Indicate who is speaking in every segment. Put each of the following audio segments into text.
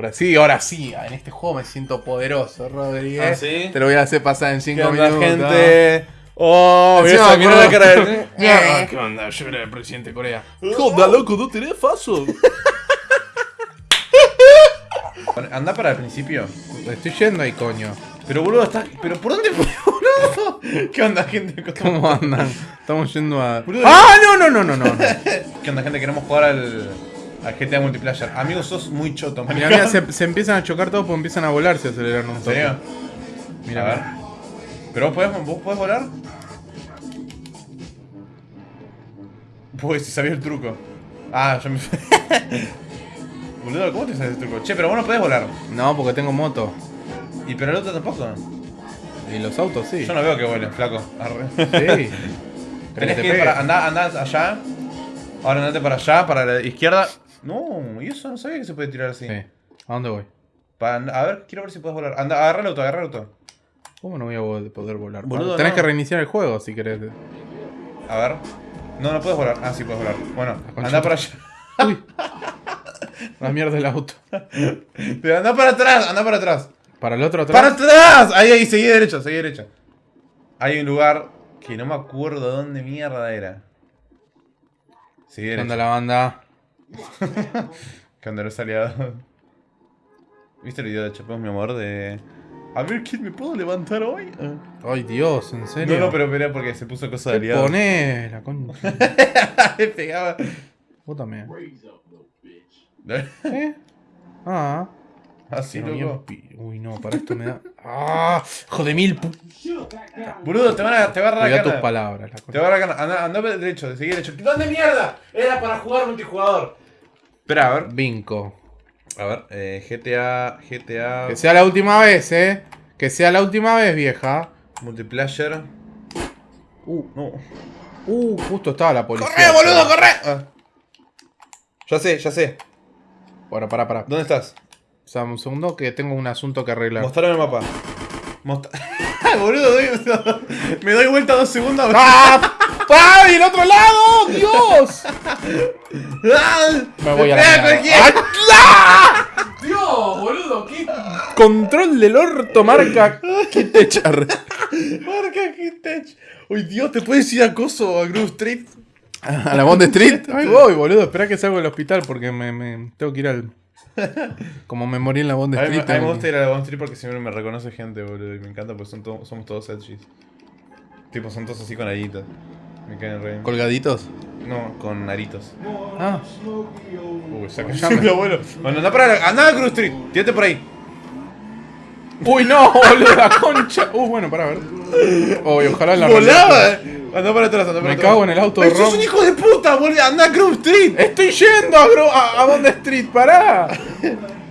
Speaker 1: Por así, ahora sí, en este juego me siento poderoso, Rodríguez.
Speaker 2: ¿Ah, sí?
Speaker 1: Te lo voy a hacer pasar en 5
Speaker 2: ¿Qué onda,
Speaker 1: minutos.
Speaker 2: gente? Oh, mira, mira la cara de...
Speaker 1: Mierda, ¿Qué onda? Yo era el presidente de Corea. ¿Qué onda, loco? ¿No tenés faso?
Speaker 2: Anda para el principio.
Speaker 1: Estoy yendo ahí, coño.
Speaker 2: Pero boludo, está. ¿Pero por dónde fue, boludo? ¿Qué onda, gente?
Speaker 1: ¿Cómo andan? Estamos yendo a.
Speaker 2: Boludo.
Speaker 1: ¡Ah, no, no, no, no! no.
Speaker 2: ¿Qué onda, gente? Queremos jugar al. Al GTA Multiplayer. Amigos, sos muy choto,
Speaker 1: Mira, mira, se, se empiezan a chocar todos porque empiezan a volar, se aceleran un
Speaker 2: ¿En
Speaker 1: toque.
Speaker 2: serio?
Speaker 1: Mira,
Speaker 2: a ver. ¿Pero vos podés, vos podés volar? Pues si sabía el truco. Ah, yo me. Boludo, ¿cómo te sabes el truco? Che, pero vos no podés volar.
Speaker 1: No, porque tengo moto.
Speaker 2: Y pero el otro tampoco.
Speaker 1: Y los autos sí.
Speaker 2: Yo no veo que vuelen, flaco. Arre.
Speaker 1: Sí.
Speaker 2: Tenés
Speaker 1: te
Speaker 2: que ir para. Andá, andá allá. Ahora andate para allá, para la izquierda. No, y eso no sabía que se puede tirar así.
Speaker 1: Sí. ¿A dónde voy?
Speaker 2: Pa- a ver, quiero ver si puedes volar. Anda, agarra el auto, agarra el auto.
Speaker 1: ¿Cómo no voy a vo- poder volar?
Speaker 2: Boludo,
Speaker 1: Tenés
Speaker 2: no.
Speaker 1: que reiniciar el juego si querés.
Speaker 2: A ver. No, no puedes volar. Ah, sí puedes volar. Bueno,
Speaker 1: concha
Speaker 2: anda para allá.
Speaker 1: Uy. La mierda del auto.
Speaker 2: Pero anda para atrás, anda para atrás.
Speaker 1: ¿Para el otro atrás?
Speaker 2: ¡Para atrás! Ahí, ahí, seguí derecho, seguí derecho. Hay un lugar que no me acuerdo dónde mierda era. Seguí
Speaker 1: ¿Qué
Speaker 2: derecho.
Speaker 1: onda la banda?
Speaker 2: ¿Qué onda los aliados? ¿Viste el video de Chapemos mi amor? De. A ver, ¿quién me puedo levantar hoy? Ah.
Speaker 1: Ay, Dios, ¿en serio?
Speaker 2: No, no, pero era porque se puso cosa de
Speaker 1: ¿Qué
Speaker 2: aliado.
Speaker 1: ponés? La concha.
Speaker 2: Me pegaba.
Speaker 1: Vos también. ¿Eh? Ah.
Speaker 2: Así, loco.
Speaker 1: pi- Uy, no, para esto me da. ¡Ah! ¡Hijo de mil! pu-
Speaker 2: Boludo, te van a, te va a
Speaker 1: tus palabras. La
Speaker 2: Te va a agarrar la cana. Anda, anda derecho, seguí derecho. ¿Dónde mierda? Era para jugar multijugador. Espera, a ver.
Speaker 1: Vinco.
Speaker 2: A ver, eh, GTA, GTA,
Speaker 1: Que sea la última vez, ¿eh? Que sea la última vez, vieja.
Speaker 2: multiplayer. Uh, no.
Speaker 1: Uh, justo estaba la policía.
Speaker 2: ¡Corre, boludo, corre! Ah. Ya sé, ya sé.
Speaker 1: Bueno, pará, pará.
Speaker 2: ¿Dónde estás?
Speaker 1: O sea, un segundo que tengo un asunto que arreglar.
Speaker 2: Mostrame el mapa. Mostra... boludo, doy- me doy vuelta dos segundos.
Speaker 1: ¡Ah! ¡Ah! ¡Y el otro lado! ¡Dios!
Speaker 2: ¡Ah!
Speaker 1: Me voy a la
Speaker 2: cualquiera.
Speaker 1: ¡Ah! ¡Dios, boludo! ¿qué? Control del orto marca Kitechar.
Speaker 2: Marca Kitech. Uy, Dios, ¿te puedes ir a Coso a Groove Street?
Speaker 1: ¿A la Bond Street? Ahí voy, boludo. Espera que salgo del hospital porque me, me- tengo que ir al. Como me morí en la Bond Street.
Speaker 2: a mí me gusta ir a la Bond Street porque siempre me reconoce gente, boludo. Y me encanta porque son to- somos todos edgys. Tipo, son todos así con aritos. Me caen re bien.
Speaker 1: ¿Colgaditos?
Speaker 2: No, con aritos.
Speaker 1: Ah,
Speaker 2: Uy, saca
Speaker 1: me-
Speaker 2: mi abuelo. Bueno, anda para anda Street. Tírate por ahí.
Speaker 1: Uy, no, boludo, la concha. Uh, bueno, para ver. Uy, ojalá en la
Speaker 2: ¡Volaba!
Speaker 1: realidad-
Speaker 2: Anda para atrás, para
Speaker 1: Me cago en el auto de
Speaker 2: ¡Ay, sos
Speaker 1: Ron.
Speaker 2: un hijo de puta, boludo! ¡Anda a Groove Street!
Speaker 1: Estoy yendo a, Gro- a, a Bond Street, pará.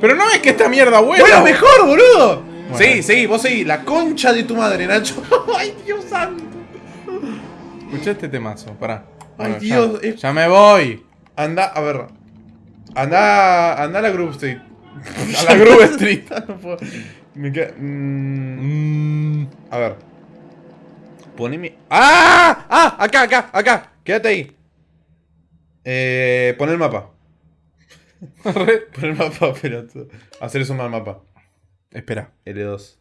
Speaker 1: Pero no ves que esta mierda vuela.
Speaker 2: ¡Bueno, mejor, boludo!
Speaker 1: Bueno.
Speaker 2: Sí, sí, vos seguí. La concha de tu madre, Nacho. ¡Ay, Dios santo!
Speaker 1: Escuché este temazo, pará.
Speaker 2: Ay,
Speaker 1: ya-
Speaker 2: Dios,
Speaker 1: Ya,
Speaker 2: es-
Speaker 1: me voy.
Speaker 2: Anda, a ver. Anda, anda a la Groove Street.
Speaker 1: A la Groove Street.
Speaker 2: No puedo. Me queda... mm, a ver. Poneme... ¡Ah! ¡Ah! Acá, acá, acá. Quédate ahí. Eh, pon el mapa. Pon el mapa, pero... Hacer eso mal mapa.
Speaker 1: Espera.
Speaker 2: L2.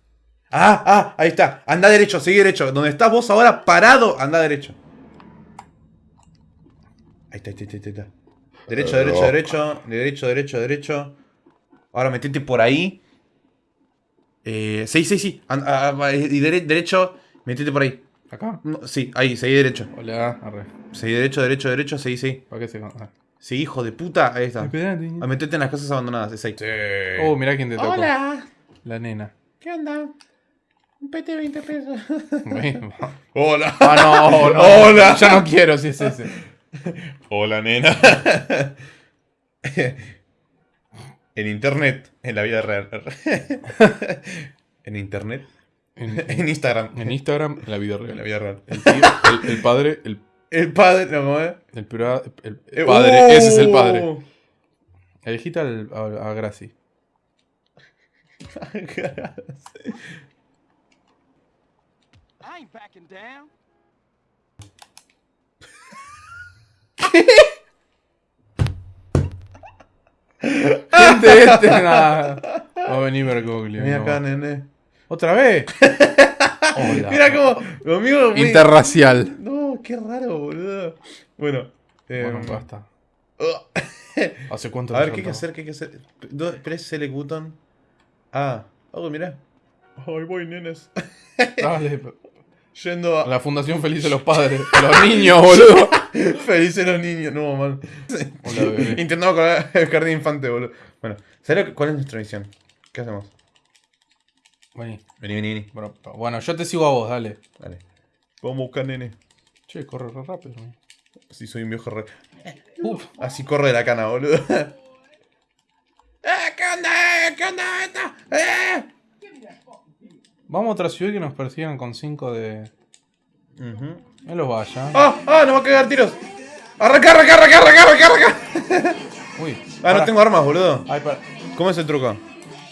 Speaker 2: ¡Ah! ¡Ah! Ahí está. Anda derecho, sigue derecho. Donde estás vos ahora parado, anda derecho. Ahí está, ahí está, ahí está. ahí está. Derecho, derecho, derecho. Derecho, derecho, derecho. Ahora metete por ahí. Eh, sí, sí, sí. An- ah, ah, y dere- derecho, metete por ahí.
Speaker 1: ¿Acá?
Speaker 2: No, sí, ahí, seguí derecho.
Speaker 1: Hola, arre.
Speaker 2: Seguí derecho, derecho, derecho, seguí, seguí.
Speaker 1: ¿Para qué se ah.
Speaker 2: Sí, hijo de puta. Ahí está. Ah, metete en las casas abandonadas, es ahí.
Speaker 1: Oh, mirá quién te tocó.
Speaker 2: Hola.
Speaker 1: La nena.
Speaker 2: ¿Qué onda? Un PT 20 pesos. Hola.
Speaker 1: Ah, no, no.
Speaker 2: Hola.
Speaker 1: Ya no quiero si es ese.
Speaker 2: Hola, nena. en internet, en la vida real. en internet,
Speaker 1: En,
Speaker 2: en Instagram,
Speaker 1: en Instagram, en la vida
Speaker 2: en la
Speaker 1: real.
Speaker 2: vida real.
Speaker 1: El tío, el, el padre, el,
Speaker 2: El padre,
Speaker 1: el, pura- el- el padre, ese es el padre. Elegiste al, a, a Gracie.
Speaker 3: I ain't backing down.
Speaker 1: Este, este, nada. Va a venir Bergoglio.
Speaker 2: Mira
Speaker 1: no.
Speaker 2: acá, nene.
Speaker 1: ¿Otra vez? Hola.
Speaker 2: Mira cómo. Mío. muy-
Speaker 1: Interracial.
Speaker 2: No, qué raro, boludo. Bueno. eh,
Speaker 1: Bueno, basta. ¿Hace cuánto
Speaker 2: A ver, ¿qué hay que hacer? ¿Qué hay que hacer? Press select button. Ah. Oh, mirá. Ay, voy, nenes.
Speaker 1: Dale.
Speaker 2: Yendo a.
Speaker 1: La Fundación Feliz de los Padres. Los niños, boludo.
Speaker 2: Felices los niños. No, man. Intentamos con el jardín infante, boludo. Bueno, ¿sabes cuál es nuestra misión? ¿Qué hacemos?
Speaker 1: Vení.
Speaker 2: Vení, vení, vení.
Speaker 1: Bueno, Bueno, yo te sigo a vos, dale.
Speaker 2: Dale. Vamos a buscar nene.
Speaker 1: Che, corre re rápido.
Speaker 2: Así soy un viejo re.
Speaker 1: Uf.
Speaker 2: Así corre de la cana, boludo. ¡Eh! ¿Qué onda? eh? ¿Qué onda esta? ¡Eh!
Speaker 1: Vamos a otra ciudad que nos persigan con 5 de.
Speaker 2: Ujú.
Speaker 1: No los vaya.
Speaker 2: ¡Ah! ¡Ah! ¡Nos va a cagar tiros! ¡Arranca, arranca, arranca, arranca, arranca, arranca!
Speaker 1: Uy.
Speaker 2: Ah, no
Speaker 1: pará.
Speaker 2: tengo armas, boludo.
Speaker 1: Ay, pará.
Speaker 2: ¿Cómo es el truco?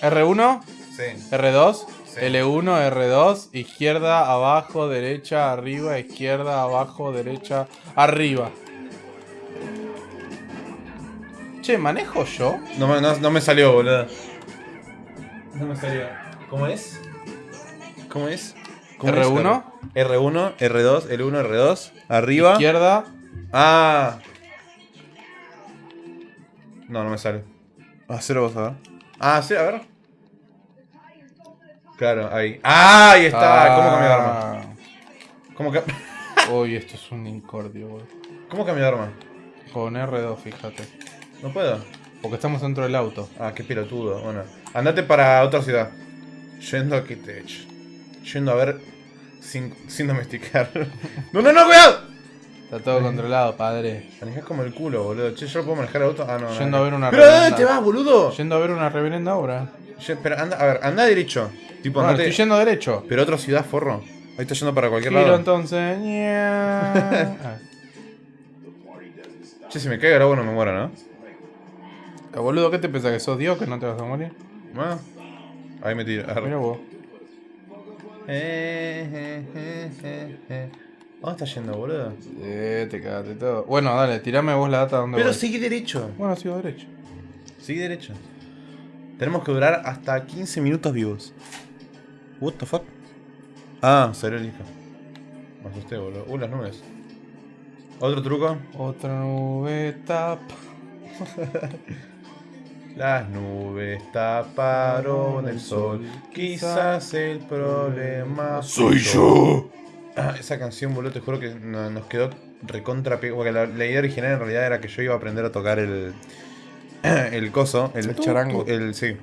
Speaker 1: R1,
Speaker 2: Sí.
Speaker 1: R2,
Speaker 2: Sí.
Speaker 1: L1, R2, izquierda, abajo, derecha, arriba, izquierda, abajo, derecha, arriba. Che, ¿manejo yo?
Speaker 2: No, me- no, no me salió, boludo. No me salió. ¿Cómo es? ¿Cómo es? ¿Cómo es?
Speaker 1: R1.
Speaker 2: R1, R2, L1, R2. Arriba.
Speaker 1: Izquierda.
Speaker 2: Ah. No, no me sale. Ah, cero vos a ver. Ah, sí, a ver. Claro, ahí. ¡Ah! Ahí está. ¿Cómo cambió de arma? ¿Cómo,
Speaker 1: Ah. Uy, esto es un incordio, boludo.
Speaker 2: ¿Cómo cambió de arma?
Speaker 1: Con R2, fíjate.
Speaker 2: No puedo.
Speaker 1: Porque estamos dentro del auto.
Speaker 2: Ah, qué pelotudo. Bueno, andate para otra ciudad. Yendo a Kitech. Yendo a ver sin, sin domesticar. no, no, no, cuidado.
Speaker 1: Está todo controlado, padre.
Speaker 2: Manejás como el culo, boludo. Che, yo puedo manejar auto. Ah, no. no,
Speaker 1: Yendo
Speaker 2: no.
Speaker 1: a ver una
Speaker 2: Pero ¿a dónde te vas, boludo?
Speaker 1: Yendo a ver una reverenda obra.
Speaker 2: Ye- pero anda, a ver, anda derecho. Tipo,
Speaker 1: Bueno,
Speaker 2: andate.
Speaker 1: estoy yendo derecho.
Speaker 2: Pero otra ciudad, forro. Ahí está yendo para cualquier
Speaker 1: Giro
Speaker 2: lado.
Speaker 1: entonces. Ah.
Speaker 2: Che, si me cae el agua no me muero, ¿no?
Speaker 1: Ah, Boludo, ¿qué te pensás? ¿Que sos Dios que no te vas a morir?
Speaker 2: Ah. Ahí me tiro. Arre.
Speaker 1: Mira vos.
Speaker 2: Eh, eh, eh, eh, eh. ¿Dónde está yendo, boludo?
Speaker 1: Eh, te cagaste todo. Bueno, dale, tirame vos la data donde
Speaker 2: Pero
Speaker 1: voy.
Speaker 2: sigue derecho.
Speaker 1: Bueno, sigo derecho.
Speaker 2: Sigue derecho. Tenemos que durar hasta 15 minutos vivos. What the fuck? Ah, salió el hijo. Me asusté, boludo. Uh, las nubes. Otro truco.
Speaker 1: Otra nube tapa.
Speaker 2: Las nubes taparon el sol. Quizás el problema
Speaker 1: Soy yo.
Speaker 2: Ah, esa canción, boludo, te juro que no- nos quedó recontra pe- Porque la, la idea original en realidad era que yo iba a aprender a tocar el. El coso. El,
Speaker 1: El charango.
Speaker 2: El, sí.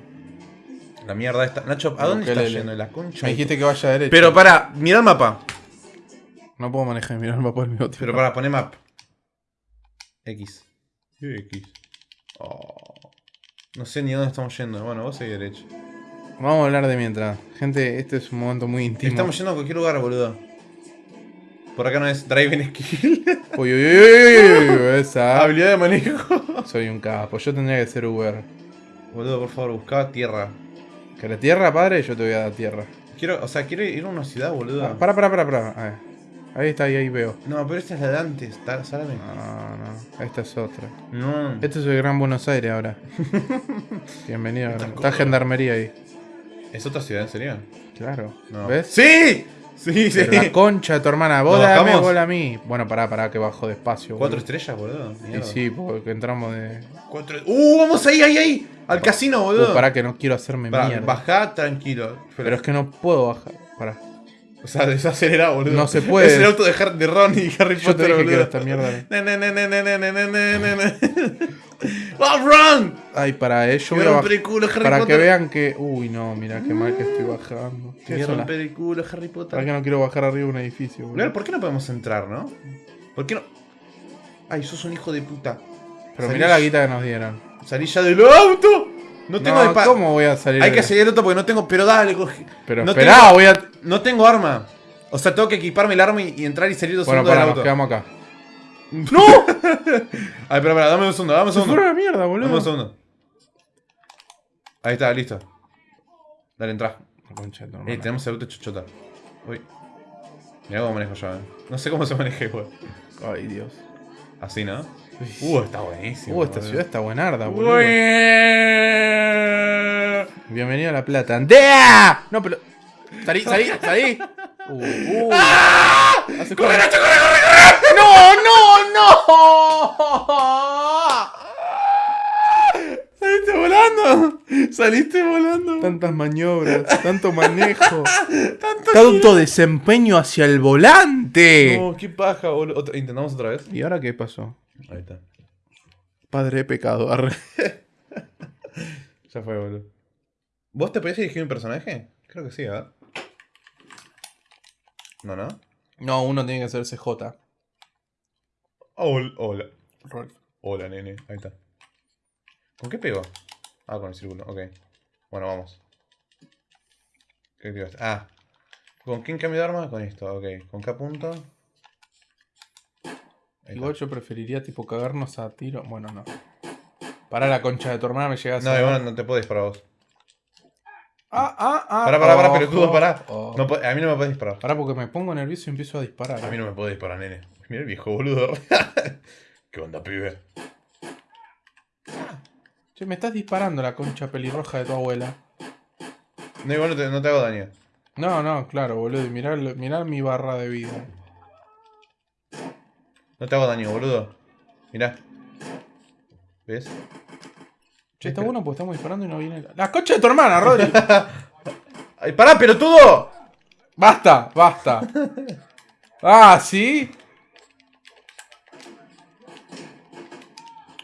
Speaker 2: La mierda esta. Nacho, ¿a dónde estás
Speaker 1: ukelele.
Speaker 2: yendo? La concha.
Speaker 1: Me
Speaker 2: de tu-
Speaker 1: dijiste que vaya derecho.
Speaker 2: Pero para, mira el mapa.
Speaker 1: No puedo manejar y mirar el mapa al mismo tiempo.
Speaker 2: Pero para, poné map. X. X. Oh. No sé ni dónde estamos yendo. Bueno, vos seguís derecho.
Speaker 1: Vamos a hablar de mientras. Gente, este es un momento muy íntimo.
Speaker 2: Estamos yendo a cualquier lugar, boludo. Por acá no es driving skill.
Speaker 1: Uy, uy, uy, uy, esa.
Speaker 2: Habilidad de manejo.
Speaker 1: Soy un capo. Yo tendría que ser Uber.
Speaker 2: Boludo, por favor, buscá tierra.
Speaker 1: ¿Querés tierra, padre? Yo te voy a dar tierra.
Speaker 2: Quiero, o sea, quiero ir a una ciudad, boludo.
Speaker 1: Ah, Para, para, para, para. A ver. Ahí está, ahí, ahí veo.
Speaker 2: No, pero esta es la de antes, está- ¿sabes?
Speaker 1: No, no. Esta es otra.
Speaker 2: No.
Speaker 1: Este es el Gran Buenos Aires ahora. Bienvenido. Está gendarmería ahí.
Speaker 2: ¿Es otra ciudad, en serio?
Speaker 1: Claro.
Speaker 2: No.
Speaker 1: ¿Ves?
Speaker 2: ¡Sí! Sí, sí.
Speaker 1: Pero la concha de tu hermana. Vos
Speaker 2: ¿Nos
Speaker 1: dame, vos a mí. Bueno, pará, pará, que bajo despacio.
Speaker 2: Cuatro
Speaker 1: boludo.
Speaker 2: estrellas, boludo.
Speaker 1: Y sí, porque entramos de.
Speaker 2: Cuatro... ¡Uh! ¡Vamos ahí, ahí, ahí! Al casino, boludo.
Speaker 1: Uh, pará que no quiero hacerme
Speaker 2: Pará,
Speaker 1: mierda.
Speaker 2: bajá tranquilo.
Speaker 1: Pero es que no puedo bajar. Pará.
Speaker 2: O sea, desacelera, boludo.
Speaker 1: No se puede.
Speaker 2: Es el auto de, Har de Ron y Harry
Speaker 1: Yo
Speaker 2: Potter,
Speaker 1: te dije
Speaker 2: boludo.
Speaker 1: Que esta mierda.
Speaker 2: ¡Oh, Ron!
Speaker 1: Ay, para eh, ello. Voy a
Speaker 2: periculo, Harry
Speaker 1: para
Speaker 2: Potter.
Speaker 1: que vean que. Uy, no, mira qué mal que estoy bajando. Qué
Speaker 2: es un periculo, Harry Potter.
Speaker 1: Para que no quiero bajar arriba de un edificio, boludo.
Speaker 2: ¿por qué no podemos entrar, no? ¿Por qué no? Ay, sos un hijo de puta.
Speaker 1: Pero mirá la guita que nos dieron.
Speaker 2: Salí ya del auto. No tengo
Speaker 1: No,
Speaker 2: de
Speaker 1: ¿Cómo voy a salir?
Speaker 2: Hay que seguir el auto porque no tengo. Pero dale, coge.
Speaker 1: Pero
Speaker 2: no
Speaker 1: esperá,
Speaker 2: tengo-
Speaker 1: voy a.
Speaker 2: No tengo arma. O sea, tengo que equiparme el arma y, y entrar y salir dos
Speaker 1: Bueno,
Speaker 2: segundos
Speaker 1: para,
Speaker 2: del
Speaker 1: nos quedamos acá.
Speaker 2: ¡No! Ay, espera, espera, dame un segundo, dame un
Speaker 1: Se
Speaker 2: segundo.
Speaker 1: a la mierda,
Speaker 2: Dame un
Speaker 1: boludo.
Speaker 2: segundo. Ahí está, listo. Dale, entra.
Speaker 1: Concha
Speaker 2: Eh, tenemos el auto chochota. Uy. Mira cómo manejo yo, eh. No sé cómo se maneja igual.
Speaker 1: Ay, Dios.
Speaker 2: Así, ¿no? Uh, está buenísimo.
Speaker 1: Uh, esta
Speaker 2: boludo.
Speaker 1: ciudad está buenarda, boludo. Bienvenido a La Plata. ¡Andea! No, pero. Salí, salí, salí. Uh, uh. Hace
Speaker 2: ¡Corre,
Speaker 1: corre.
Speaker 2: Nacho, corre, corre, corre!
Speaker 1: ¡No, no, no!
Speaker 2: ¡Saliste volando! ¡Saliste volando!
Speaker 1: Tantas maniobras, tanto manejo, tanto desempeño hacia el volante.
Speaker 2: No, qué paja, boludo. Otra- Intentamos otra vez.
Speaker 1: ¿Y ahora qué pasó?
Speaker 2: Ahí está.
Speaker 1: Padre de pecado. arre.
Speaker 2: Ya fue, boludo. ¿Vos te podías elegir un personaje? Creo que sí, ¿verdad? No, no.
Speaker 1: No, uno tiene que ser CJ.
Speaker 2: Hola. Hola. Hola, nene. Ahí está. ¿Con qué pego? Ah, con el círculo. Ok. Bueno, vamos. ¿Qué ibas- Ah. ¿Con quién cambio de arma? Con esto, ok. ¿Con qué punto?
Speaker 1: Igual yo preferiría tipo cagarnos a tiro. Bueno, no. Para la concha de tu hermana me llegas
Speaker 2: No,
Speaker 1: a.
Speaker 2: igual no te puedo disparar vos.
Speaker 1: Ah, ah, ah.
Speaker 2: Pará, pará, pará,
Speaker 1: ojo,
Speaker 2: pelotudo, pará.
Speaker 1: ojo.
Speaker 2: No a mí no me puedes disparar.
Speaker 1: Pará porque me pongo nervioso y empiezo a disparar.
Speaker 2: A mí no me puedes disparar, nene. Mira el viejo boludo. ¿Qué onda, pibe?
Speaker 1: Che, me estás disparando la concha pelirroja de tu abuela.
Speaker 2: No, igual no te, no te hago daño.
Speaker 1: No, no, claro, boludo. Mirá, mirá mi barra de vida.
Speaker 2: No te hago daño, boludo. Mirá. ¿Ves?
Speaker 1: Che, está bueno porque estamos disparando y no viene la... ¡La concha de tu hermana, Rodri!
Speaker 2: ¡Ay, pará, pelotudo!
Speaker 1: ¡Basta! ¡Basta! ¡Ah, sí!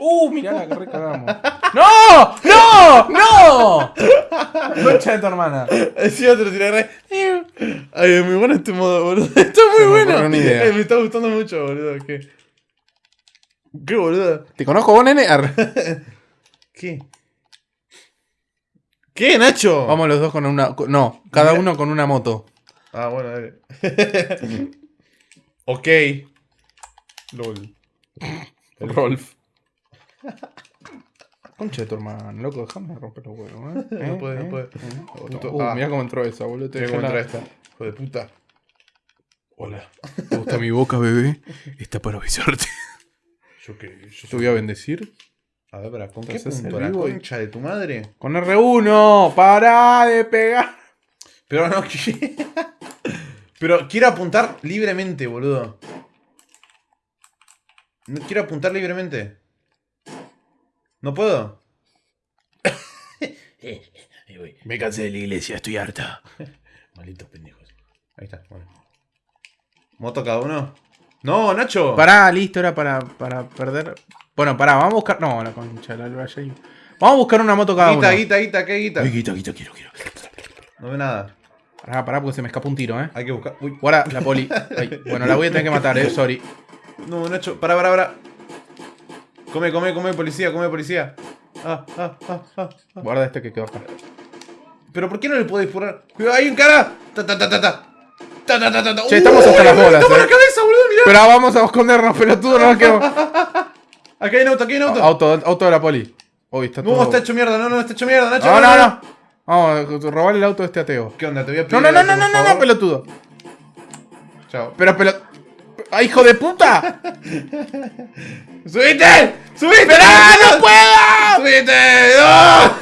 Speaker 1: ¡Uh! Mirá la que recagamos. ¡No! ¡No! ¡No! Concha de tu hermana.
Speaker 2: Lo tiré re. Ay, es muy bueno este modo, boludo. Está muy
Speaker 1: me
Speaker 2: bueno.
Speaker 1: ocurrió una idea.
Speaker 2: Eh, me está gustando mucho, boludo. ¿Qué? ¿Qué, boludo?
Speaker 1: ¿Te conozco vos, nene?
Speaker 2: ¿Qué? ¿Qué, Nacho?
Speaker 1: Vamos los dos con una... con- No, cada uno con una moto.
Speaker 2: Ah, bueno, dale. ok. LOL.
Speaker 1: Rolf. Concha de tu hermana, loco, déjame romper los huevos, ¿eh?
Speaker 2: No
Speaker 1: ¿Eh?
Speaker 2: puede, no
Speaker 1: ¿Eh?
Speaker 2: puede.
Speaker 1: ¿Eh?
Speaker 2: Puto-
Speaker 1: Uh,
Speaker 2: ah.
Speaker 1: mirá cómo entró esa, boludo. Te dejé la-
Speaker 2: entra esta. Hijo de puta.
Speaker 1: Hola. ¿Te gusta mi boca, bebé? Está para avisarte.
Speaker 2: Yo qué. Yo
Speaker 1: Te voy a bendecir.
Speaker 2: A ver, para, ¿con qué
Speaker 1: Entonces,
Speaker 2: punto?
Speaker 1: el
Speaker 2: ¿La
Speaker 1: vivo y-
Speaker 2: concha de tu madre?
Speaker 1: Con R1, para de pegar.
Speaker 2: Pero no, que- Pero quiero apuntar libremente, boludo. No quiero apuntar libremente. ¿No puedo? Ahí voy.
Speaker 1: Me cansé de la iglesia, estoy harta.
Speaker 2: Malditos pendejos. Ahí está, bueno. ¿Moto cada uno? ¡No, Nacho!
Speaker 1: Pará, listo, era para, para perder. Bueno, pará, vamos a buscar. No, la concha, la luna Vamos a buscar una moto cada
Speaker 2: Guita,
Speaker 1: uno.
Speaker 2: guita, guita, ¿qué guita?
Speaker 1: Ay, guita, guita, quiero, quiero.
Speaker 2: No veo nada.
Speaker 1: Pará, pará, porque se me escapa un tiro, eh.
Speaker 2: Hay que buscar. Uy.
Speaker 1: Guarda, la poli. Ay, bueno, la voy a tener que matar, eh, sorry.
Speaker 2: No, Nacho, pará, pará, pará. Come, come, come, policía, come, policía. Ah, ah, ah, ah.
Speaker 1: Guarda este que quedó acá.
Speaker 2: ¿Pero por qué no le puedo disparar? ¡Cuidado, hay un cara! ¡Ta, ta, ta, ta, ta! ¡Ta, ta, ta, ta!
Speaker 1: Che, estamos hasta
Speaker 2: ¡Uy,
Speaker 1: las bolas,
Speaker 2: ¡Estamos
Speaker 1: eh.
Speaker 2: la cabeza, boludo! ¡Mirá!
Speaker 1: Pero vamos a escondernos, pelotudo, no nos quedamos.
Speaker 2: Acá hay un auto, aquí hay un auto.
Speaker 1: Auto, auto de la poli. Uy, está todo.
Speaker 2: No, está hecho mierda, no, no, está hecho mierda, Nacho.
Speaker 1: No, no, no. Vamos a robarle el auto de este ateo.
Speaker 2: ¿Qué onda? Te voy a pedir
Speaker 1: No, no, no, no, no, no, no, pelotudo.
Speaker 2: Chao.
Speaker 1: Pero, pero. ¡Ah, hijo de puta!
Speaker 2: ¡Subite! ¡Subite!
Speaker 1: ¡Esperá, no puedo!
Speaker 2: ¡Subite! ¡No!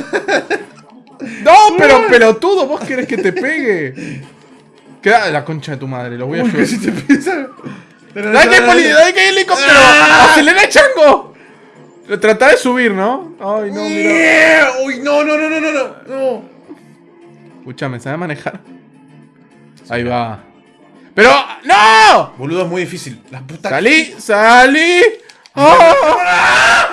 Speaker 1: No, pero pelotudo, vos querés que te pegue. Queda la concha de tu madre, lo voy a ayudar.
Speaker 2: casi te pisa.
Speaker 1: ¡Dale que hay! ¡Dale que hay helicóptero!
Speaker 2: ¡Ah!
Speaker 1: ¡Acelera, chango! Trata de subir, ¿no? Ay, no, mira.
Speaker 2: ¡Uy, no, no, no, no, no, no! no.
Speaker 1: Escúchame, ¿sabe manejar? Ahí va. ¡Pero! ¡No!
Speaker 2: Boludo, es muy difícil. La puta.
Speaker 1: ¡Salí! ¡Salí! ¡Ah!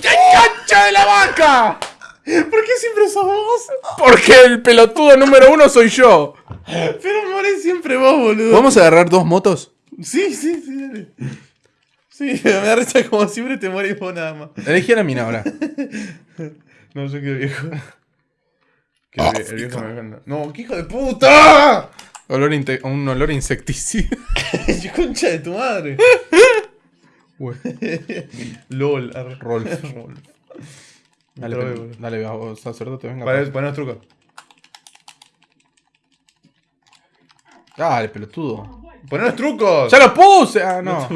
Speaker 1: ¡Qué concha de la vaca!
Speaker 2: ¿Por qué siempre sos vos?
Speaker 1: Porque el pelotudo número uno soy yo.
Speaker 2: Pero morés siempre vos, boludo.
Speaker 1: ¿Podemos agarrar dos motos?
Speaker 2: Sí, sí, sí, dale. Sí, me da risa como siempre te morís vos nada más.
Speaker 1: Elegí a la mina ahora.
Speaker 2: No, yo quiero viejo. Que el viejo me. No, qué hijo de puta.
Speaker 1: Olor un olor insecticida.
Speaker 2: ¡Qué concha de tu madre! LOL.
Speaker 1: Rolf.
Speaker 2: Rolf.
Speaker 1: Dale, pe-
Speaker 2: boludo.
Speaker 1: dale, sacerdote, venga.
Speaker 2: Poné los trucos.
Speaker 1: Dale, pelotudo.
Speaker 2: Poné los trucos.
Speaker 1: ¡Ya lo puse! Ah, no.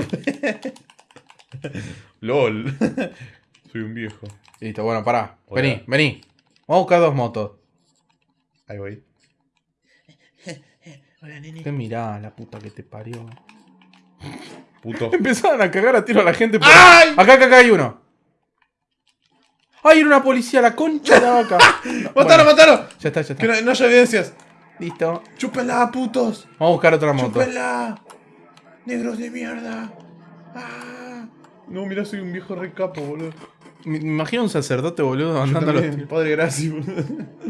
Speaker 2: LOL. Soy un viejo.
Speaker 1: Listo, bueno, pará.
Speaker 2: Hola.
Speaker 1: Vení, vení. Vamos a buscar dos motos.
Speaker 2: Ahí voy.
Speaker 1: ¿Qué mirá, la puta que te parió?
Speaker 2: Puto.
Speaker 1: Empezaron a cagar a tiro a la gente por...
Speaker 2: ¡Ay!
Speaker 1: Acá, acá, acá hay uno. ¡Ay, era una policía, la concha de la vaca! No,
Speaker 2: ¡Mátalo,
Speaker 1: bueno,
Speaker 2: mátalo!
Speaker 1: Ya está, ya está.
Speaker 2: Que no, no haya evidencias.
Speaker 1: Listo.
Speaker 2: ¡Chúpenla, putos!
Speaker 1: Vamos a buscar otra moto.
Speaker 2: ¡Chúpenla! ¡Negros de mierda! ¡Ah! No, mira, soy un viejo recapo, boludo.
Speaker 1: Me imagino un sacerdote, boludo, andando a los tiros.
Speaker 2: Padre, gracias, boludo.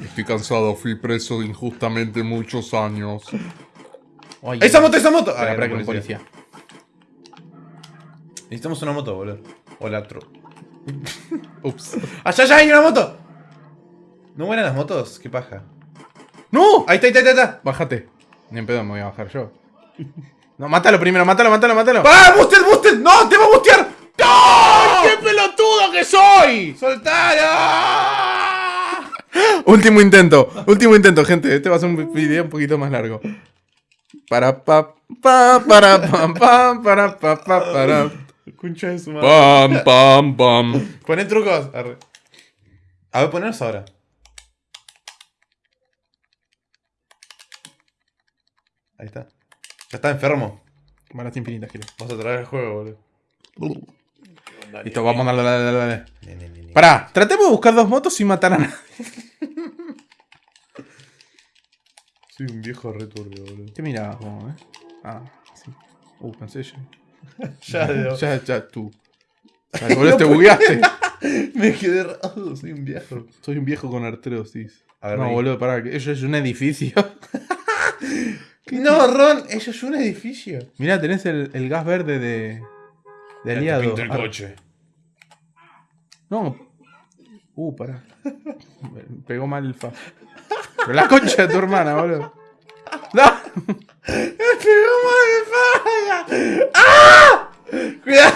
Speaker 4: Estoy cansado, fui preso injustamente muchos años.
Speaker 1: Ay,
Speaker 2: ¡Esa moto, esa moto!
Speaker 1: Espera,
Speaker 2: Ah,
Speaker 1: espera,
Speaker 2: era
Speaker 1: que un policía.
Speaker 2: Necesitamos una moto, boludo. O la tro...
Speaker 1: Ups.
Speaker 2: ¡Allá, allá hay una moto! ¿No buenas las motos? ¡Qué paja!
Speaker 1: ¡No!
Speaker 2: ¡Ahí está, ahí está, ahí está!
Speaker 1: Bájate. Ni en pedo me voy a bajar yo. No, mátalo primero, mátalo, mátalo, mátalo.
Speaker 2: ¡Ah! ¡Boosted, boosted! ¡No! ¡Te va a bustear! ¡Soltalo!
Speaker 1: Último intento, último intento, gente. Este va a ser un video un poquito más largo. Para pa pa para pam pam para pa pa para.
Speaker 2: Concha de su madre.
Speaker 4: Pam, pam, pam.
Speaker 2: Poné trucos. Arre. A ver, ponernos ahora. Ahí está. Ya está enfermo.
Speaker 1: Balas infinitas, quiero.
Speaker 2: Vas a traer el juego, boludo.
Speaker 1: Listo, vamos a darle, dale, dale, dale. Pará, tratemos de buscar dos motos sin matar a nadie.
Speaker 2: Soy un viejo returbio, boludo.
Speaker 1: ¿Qué mirabas vos, eh? Ah, sí. Uh, pensé yo.
Speaker 2: Ya, de-
Speaker 1: Ya, ya, tú. Ay, boludo, te bugueaste.
Speaker 2: me quedé raro. Soy un viejo.
Speaker 1: Soy un viejo con artrosis.
Speaker 2: A ver,
Speaker 1: no,
Speaker 2: vení.
Speaker 1: boludo, pará, que eso es un edificio.
Speaker 2: No, Ron, eso es un edificio.
Speaker 1: Mirá, tenés el, el gas verde de. De aliado.
Speaker 2: Pinto el
Speaker 1: Ah,
Speaker 2: coche.
Speaker 1: No. Uh, pará. Me Pegó mal el fa. Pero la concha de tu hermana, boludo. ¡No!
Speaker 2: ¡Ah! ¡Cuidado!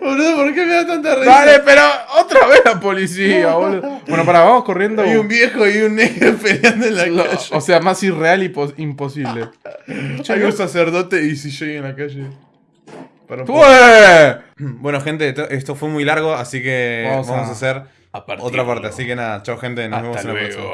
Speaker 2: Boludo, ¿por qué me da tanta risa?
Speaker 1: Dale, pero otra vez la policía, boludo. Bueno, pará, vamos corriendo.
Speaker 2: Hay un viejo y un negro peleando en la
Speaker 1: Lo-
Speaker 2: calle.
Speaker 1: o sea, más irreal y pos- imposible.
Speaker 2: Hay un sacerdote y si yo en la calle. Para.
Speaker 1: ¡Fue!
Speaker 2: Bueno, gente, esto- fue muy largo, así que
Speaker 1: Vamos
Speaker 2: vamos,
Speaker 1: a-
Speaker 2: a, hacer otra parte. Así que nada, chao, gente. Nos vemos en la próxima.